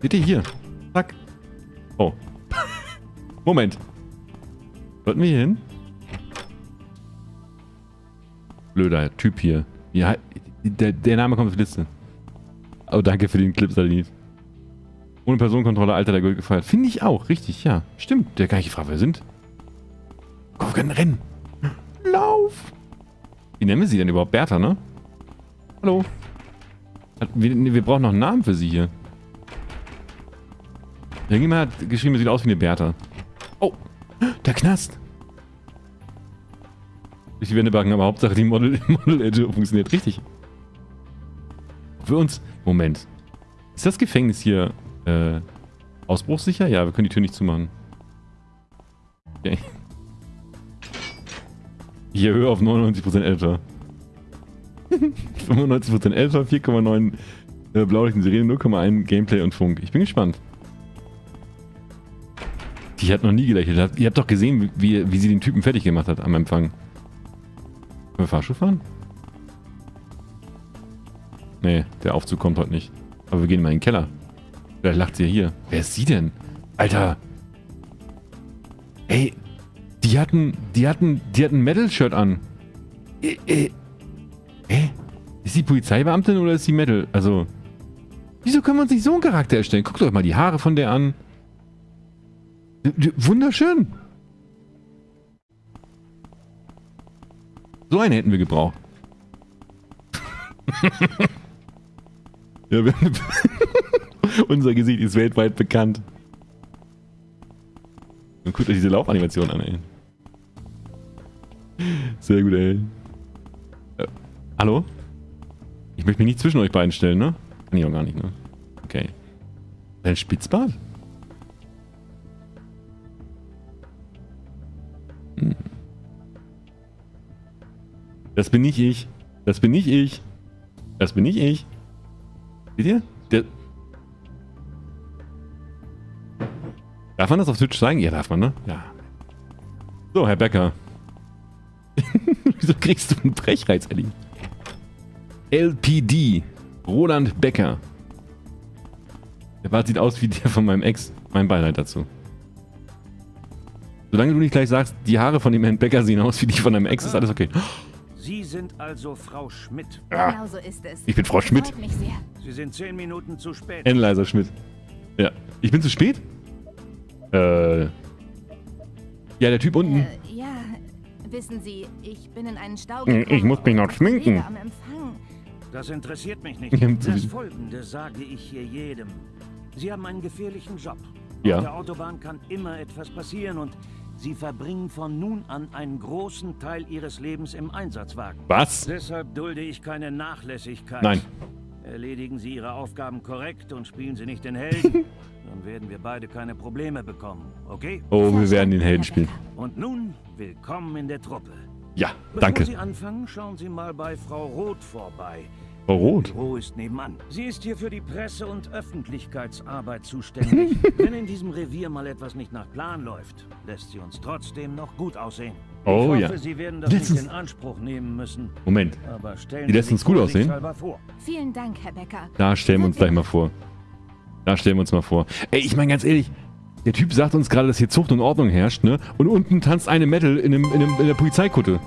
Bitte hier. Zack. Oh. Moment. Sollten wir hier hin? Blöder Typ hier. Ja, der, der Name kommt auf die Liste. Oh, danke für den Clip, Salit. Ohne Personenkontrolle, Alter der Gold gefeiert. Finde ich auch, richtig, ja. Stimmt, der gar nicht gefragt, wer wir sind. Komm, wir können rennen. Lauf! Wie nennen wir sie denn überhaupt? Bertha, ne? Hallo? Wir, wir brauchen noch einen Namen für sie hier. Irgendjemand hat geschrieben, sie sieht aus wie eine Bertha. Oh, der Knast. Durch die Wände backen, aber Hauptsache die Model, Model Edge funktioniert richtig. Für uns. Moment. Ist das Gefängnis hier äh, ausbruchssicher? Ja, wir können die Tür nicht zumachen. Okay. Ich erhöhe auf 99% älter. 95% älter, 4,9 äh, Blaulichten-Serien, 0,1 Gameplay und Funk. Ich bin gespannt. Die hat noch nie gelächelt. Ihr habt doch gesehen, wie, wie sie den Typen fertig gemacht hat am Empfang. Können wir Fahrstuhl fahren? Nee, der Aufzug kommt heute nicht. Aber wir gehen mal in den Keller. Vielleicht lacht sie ja hier. Wer ist sie denn? Alter. Ey, die hatten, die hatten, die hatten ein Metal-Shirt an. Äh, äh. Hä? Ist die Polizeibeamtin oder ist sie Metal? Also, wieso können wir uns nicht so einen Charakter erstellen? Guckt euch mal die Haare von der an. Wunderschön. So eine hätten wir gebraucht. ja, wir Unser Gesicht ist weltweit bekannt. Und guckt euch diese Laufanimation an, ey. Sehr gut, ey. Äh, hallo? Ich möchte mich nicht zwischen euch beiden stellen, ne? Kann ich auch gar nicht, ne? Okay. Ein Spitzbart? Das bin nicht ich. Das bin nicht ich. Das bin nicht ich. Seht ihr? Der darf man das auf Twitch sagen? Ja, darf man, ne? Ja. So, Herr Becker. Wieso kriegst du einen Brechreiz, Ellie? LPD. Roland Becker. Der Bart sieht aus wie der von meinem Ex. Mein Beileid dazu. Solange du nicht gleich sagst, die Haare von dem Herrn Becker sehen aus wie die von deinem Ex, ist alles okay. Sie sind also Frau Schmidt. Ja. Genau so ist es. Ich bin Frau Schmidt. Mich sehr. Sie sind zehn Minuten zu spät. Enleiser Schmidt. Ja. Ich bin zu spät? Äh. Ja, der Typ unten. Äh, ja, wissen Sie, ich bin in einen Stau gekommen. Ich muss mich noch schminken. Das interessiert mich nicht. Das Folgende sage ich hier jedem. Sie haben einen gefährlichen Job. Ja. Auf der Autobahn kann immer etwas passieren und Sie verbringen von nun an einen großen Teil Ihres Lebens im Einsatzwagen. Was? Deshalb dulde ich keine Nachlässigkeit. Nein. Erledigen Sie Ihre Aufgaben korrekt und spielen Sie nicht den Helden, dann werden wir beide keine Probleme bekommen, okay? Oh, wir werden den Helden spielen. Und nun, willkommen in der Truppe. Ja, danke. Bevor Sie anfangen, schauen Sie mal bei Frau Roth vorbei. Frau Roth? Büro ist nebenan. Sie ist hier für die Presse- und Öffentlichkeitsarbeit zuständig. Wenn in diesem Revier mal etwas nicht nach Plan läuft, lässt sie uns trotzdem noch gut aussehen. Oh ich hoffe, ja. Sie werden das nicht in Anspruch nehmen müssen. Moment. Aber stellen die lässt uns gut aussehen? Vor. Vielen Dank, Herr Becker. Da stellen wir uns gleich mal vor. Da stellen wir uns mal vor. Ey, ich meine ganz ehrlich, der Typ sagt uns gerade, dass hier Zucht und Ordnung herrscht, ne? Und unten tanzt eine Metal in, einem, in, einem, in der Polizeikutte.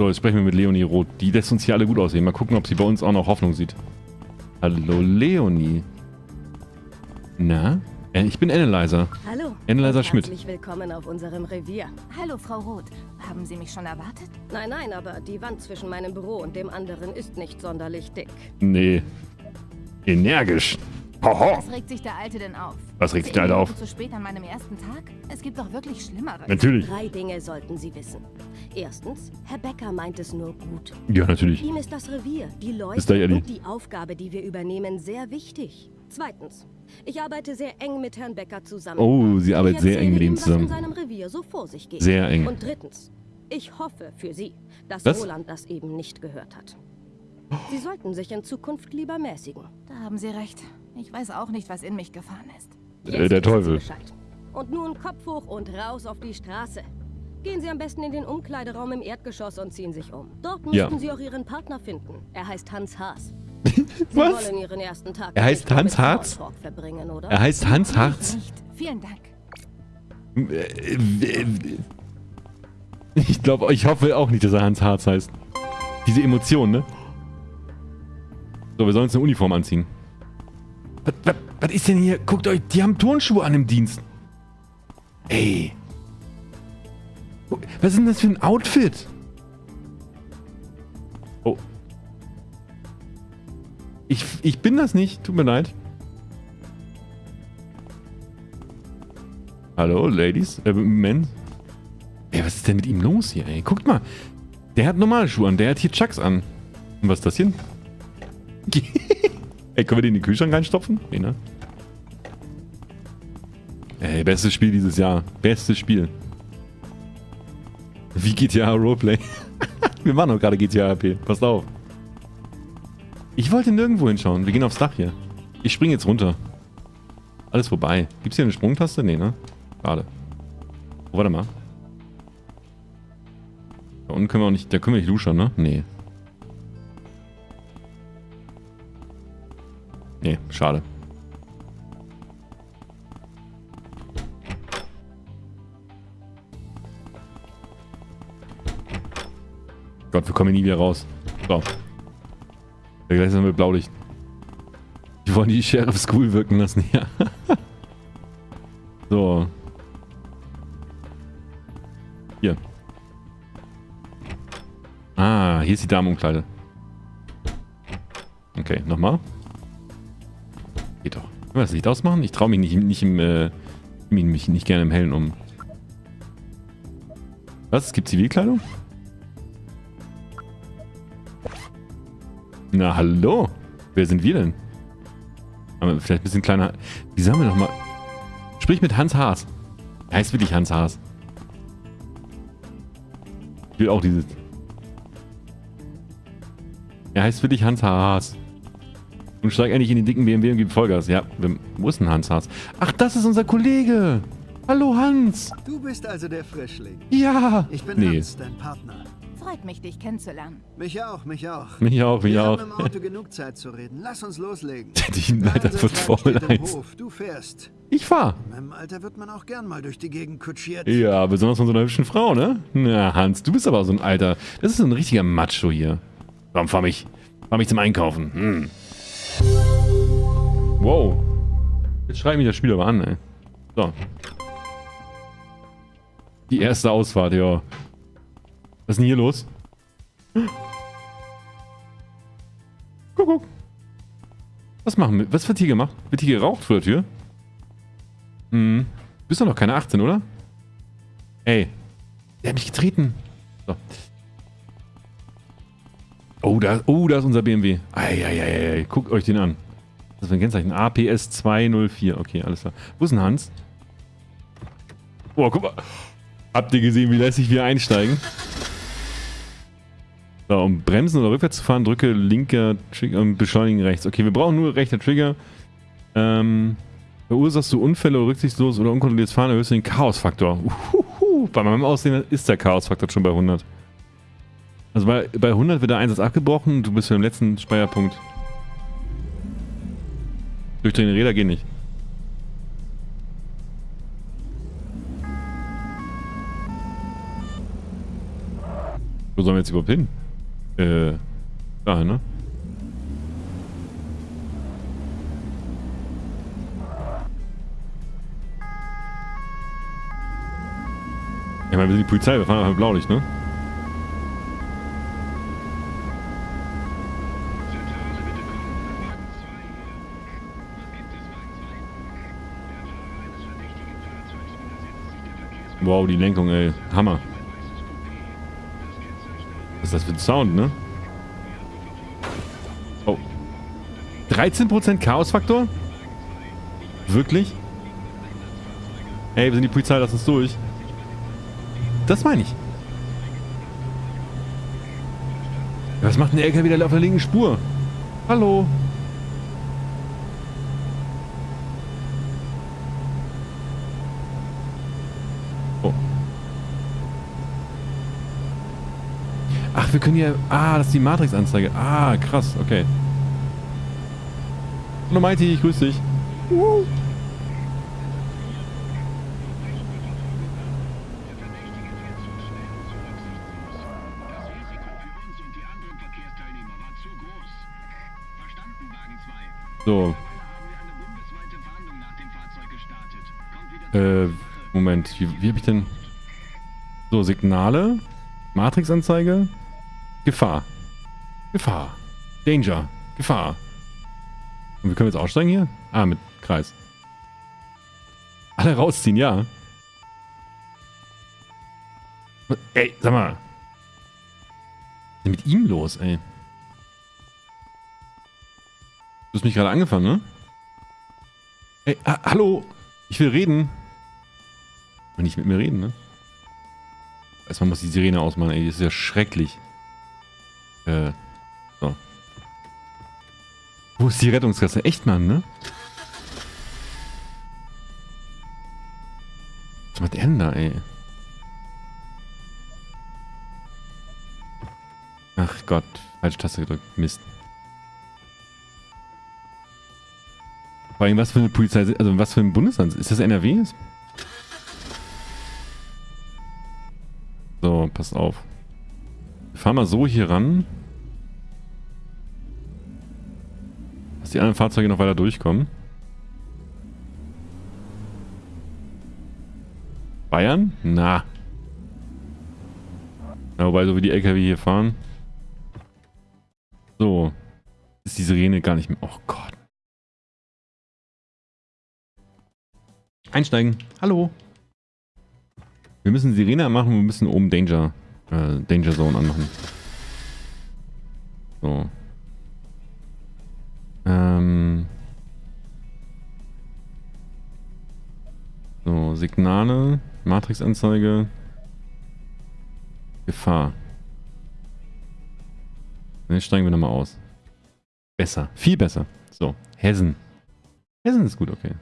So, jetzt sprechen wir mit Leonie Roth. Die lässt uns hier alle gut aussehen. Mal gucken, ob sie bei uns auch noch Hoffnung sieht. Hallo, Leonie. Na? Äh, ich bin Analyzer. Hallo. Analyzer Schmidt. Herzlich willkommen auf unserem Revier. Hallo, Frau Roth. Haben Sie mich schon erwartet? Nein, nein, aber die Wand zwischen meinem Büro und dem anderen ist nicht sonderlich dick. Nee. Energisch. Hoho. Was regt sich der Alte denn auf? Was regt sich der Alte auf? Zu spät an meinem ersten Tag? Es gibt doch wirklich Schlimmeres. Natürlich. Drei Dinge sollten Sie wissen. Erstens, Herr Becker meint es nur gut. Ja, natürlich. Ihm ist das Revier, die Leute und die Aufgabe, die wir übernehmen, sehr wichtig. Zweitens, ich arbeite sehr eng mit Herrn Becker zusammen. Oh, Sie arbeitet sehr eng mit ihm zusammen. in seinem Revier so vor sich geht. Sehr eng. Und drittens, ich hoffe für Sie, dass Was? Roland das eben nicht gehört hat. Sie sollten sich in Zukunft lieber mäßigen. Da haben Sie recht. Ich weiß auch nicht, was in mich gefahren ist. Äh, der Teufel. Und nun Kopf hoch und raus auf die Straße. Gehen Sie am besten in den Umkleideraum im Erdgeschoss und ziehen sich um. Dort müssten ja. Sie auch Ihren Partner finden. Er heißt Hans Haas. Was? er heißt Hans Harz? Er heißt Hans Harz? Vielen Dank. Ich glaube, ich hoffe auch nicht, dass er Hans Harz heißt. Diese Emotion, ne? So, wir sollen uns eine Uniform anziehen. Was, was, was ist denn hier? Guckt euch, die haben Turnschuhe an im Dienst. Ey. Was ist denn das für ein Outfit? Oh. Ich, ich bin das nicht. Tut mir leid. Hallo, Ladies, äh, Men. Ey, was ist denn mit ihm los hier, ey? Guckt mal. Der hat normale Schuhe an, der hat hier Chucks an. Und was ist das hier? ey, können wir den in den Kühlschrank reinstopfen? Nee, ne? Ey, bestes Spiel dieses Jahr. Bestes Spiel. Wie GTA Roleplay. wir machen doch gerade GTA RP. Passt auf. Ich wollte nirgendwo hinschauen. Wir gehen aufs Dach hier. Ich springe jetzt runter. Alles vorbei. Gibt es hier eine Sprungtaste? Nee, ne? Schade. Oh, warte mal. Da unten können wir auch nicht... Da können wir nicht luschern, ne? Nee. Nee, schade. Gott, wir kommen hier nie wieder raus. So. Ja, gleich sind wir Blaulicht. Die wollen die Sheriff School wirken lassen, ja. so. Hier. Ah, hier ist die Damenumkleide. Okay, nochmal. Geht doch. Können wir das Licht ausmachen? Ich traue mich nicht, nicht im, äh, mich nicht gerne im Hellen um. Was? Es gibt Zivilkleidung? Na, hallo. Wer sind wir denn? Aber vielleicht ein bisschen kleiner. Wie sagen wir nochmal? Sprich mit Hans Haas. Er heißt wirklich Hans Haas. Ich will auch dieses. Er heißt wirklich Hans Haas. Und steig endlich in den dicken BMW und gibt Vollgas. Ja, wo ist denn Hans Haas? Ach, das ist unser Kollege. Hallo Hans. Du bist also der Frischling. Ja. Ich bin nee. Hans, dein Partner. Freut mich, dich kennenzulernen. Mich auch, mich auch. Mich auch, mich Wir auch. Wir haben im Auto genug Zeit zu reden. Lass uns loslegen. Die Leiter wird voll eins. Du fährst. Ich fahr. In meinem Alter wird man auch gern mal durch die Gegend kutschiert. Ja, besonders von so einer hübschen Frau, ne? Na, Hans, du bist aber so ein Alter. Das ist so ein richtiger Macho hier. Komm, fahr mich. Fahr mich zum Einkaufen. Hm. Wow. Jetzt schreibt mich das Spiel aber an, ey. So. Die erste Ausfahrt, ja. Was ist denn hier los? Kuckuck. Was machen wir? Was wird hier gemacht? Wird hier geraucht vor der Tür? Hm. Du bist doch noch keine 18, oder? Ey. Der hat mich getreten. So. Oh, da, oh, da ist unser BMW. Eieiei. Guckt euch den an. Das ist ein Kennzeichen. APS 204. Okay, alles klar. Wo ist denn Hans? Oh, guck mal. Habt ihr gesehen, wie lässig wir einsteigen? So, um bremsen oder rückwärts zu fahren, drücke linker Trigger und beschleunigen rechts. Okay, wir brauchen nur rechter Trigger. Ähm, verursachst du Unfälle oder rücksichtslos oder unkontrolliertes Fahren, erhöhst du den Chaosfaktor. Uhuhu. Bei meinem Aussehen ist der Chaosfaktor schon bei 100. Also bei, bei 100 wird der Einsatz abgebrochen und du bist für den letzten Speierpunkt. Durchdrehende Räder gehen nicht. Wo sollen wir jetzt überhaupt hin? Äh, dahin, ne? Ich meine, wir sind die Polizei, wir fahren einfach Blaulicht, ne? Wow, die Lenkung, ey. Hammer. Ist das für ein Sound, ne? Oh. 13% Chaosfaktor? Wirklich? Ey, wir sind die Polizei, lass uns durch. Das meine ich. Was macht der LKW wieder auf der linken Spur? Hallo? Ach, wir können hier... Ah, das ist die Matrix-Anzeige. Ah, krass. Okay. Hallo Mighty, ich grüße dich. Uh. So. Äh, Moment. Wie, wie habe ich denn... So, Signale. Matrix-Anzeige. Gefahr. Gefahr. Danger. Gefahr. Und wir können jetzt aussteigen hier? Ah, mit Kreis. Alle rausziehen, ja. Ey, sag mal. Was ist denn mit ihm los, ey? Du hast mich gerade angefangen, ne? Ey, ah, hallo. Ich will reden. Und nicht mit mir reden, ne? Erstmal muss die Sirene ausmachen, ey. Das ist ja schrecklich. Äh, so. Wo ist die Rettungskasse? Echt, Mann, ne? Was macht da, ey? Ach Gott, falsche Taste gedrückt. Mist. Vor allem, was für eine Polizei, also was für ein Bundesland? Ist das NRW? So, pass auf. Fahren mal so hier ran. Dass die anderen Fahrzeuge noch weiter durchkommen. Bayern? Na. Na, wobei, so wie die LKW hier fahren. So. Ist die Sirene gar nicht mehr. Oh Gott. Einsteigen. Hallo. Wir müssen Sirene machen, wir müssen oben Danger, äh, Danger Zone anmachen. So. Ähm. So, Signale, Matrixanzeige, Gefahr. Jetzt steigen wir nochmal aus. Besser, viel besser. So, Hessen. Hessen ist gut, okay.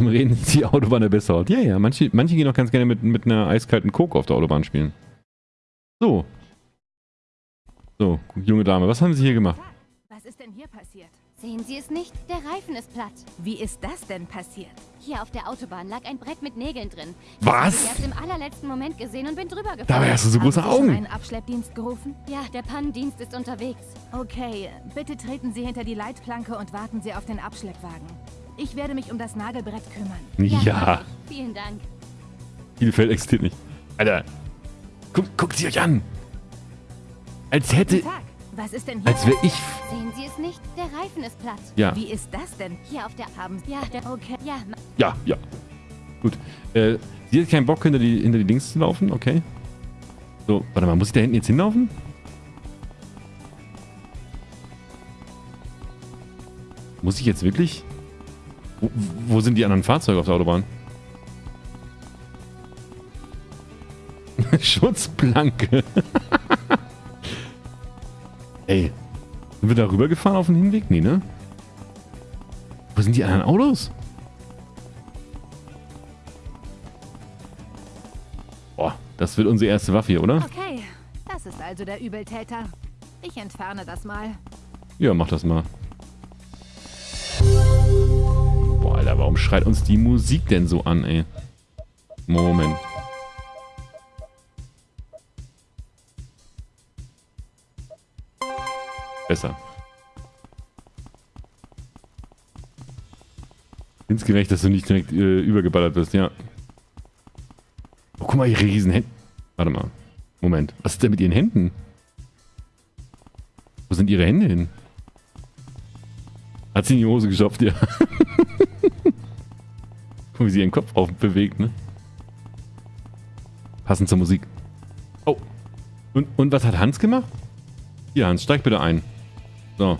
Reden ist die Autobahn der beste Ort. Ja, ja, manche, manche gehen auch ganz gerne mit, mit einer eiskalten Coke auf der Autobahn spielen. So. So, junge Dame, was haben Sie hier gemacht? Was ist denn hier passiert? Sehen Sie es nicht? Der Reifen ist platt. Wie ist das denn passiert? Hier auf der Autobahn lag ein Brett mit Nägeln drin. Was? Ich habe erst im allerletzten Moment gesehen und bin drüber gefahren. Dabei hast du so große Haben Sie Augen. einen Abschleppdienst gerufen? Ja, der Pannendienst ist unterwegs. Okay, bitte treten Sie hinter die Leitplanke und warten Sie auf den Abschleppwagen. Ich werde mich um das Nagelbrett kümmern. Ja. ich. Vielen Dank. Bielefeld existiert nicht. Alter. Guckt, guckt sie euch an. Als hätte... Was ist denn hier? Als wäre ich... Sehen Sie es nicht? Der Reifen ist platt. Ja. Wie ist das denn? Hier auf der Haben Sie... Ja, Okay. Ja, Ja, ja. Gut. Äh, sie hat keinen Bock, hinter die, hinter die Dings zu laufen. Okay. So, warte mal. Muss ich da hinten jetzt hinlaufen? Muss ich jetzt wirklich... Wo, wo sind die anderen Fahrzeuge auf der Autobahn? Schutzplanke. Ey. Sind wir da rübergefahren auf dem Hinweg? Nee, ne? Wo sind die anderen Autos? Boah, das wird unsere erste Waffe hier, oder? Okay, das ist also der Übeltäter. Ich entferne das mal. Ja, mach das mal. Boah, Alter, warum schreit uns die Musik denn so an, ey? Moment. Besser. Insgerecht, dass du nicht direkt äh, übergeballert wirst, ja. Oh, guck mal, ihre riesen Hände. Warte mal. Moment. Was ist denn mit ihren Händen? Wo sind ihre Hände hin? Hat sie in die Hose gestopft, ja. Guck, wie sie ihren Kopf auf bewegt, ne? Passend zur Musik. Oh. Und, und was hat Hans gemacht? Hier, Hans, steig bitte ein. So.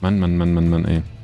Mann, Mann, Mann, Mann, Mann, ey.